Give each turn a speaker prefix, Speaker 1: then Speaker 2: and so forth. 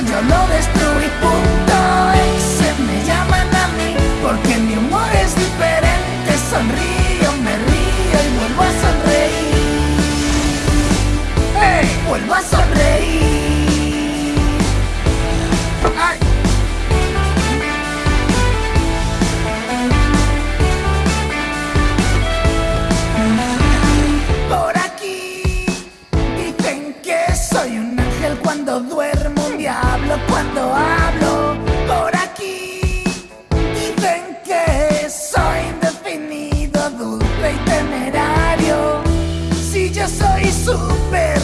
Speaker 1: yo lo destruí. Punto exe, me llaman a mí Porque mi humor es diferente. Sonrío, me río y vuelvo a sonreír. ¡Hey! Vuelvo a sonreír. Por aquí Dicen que soy un ángel cuando duermo cuando hablo por aquí. Dicen que soy indefinido, dulce y temerario. Si yo soy super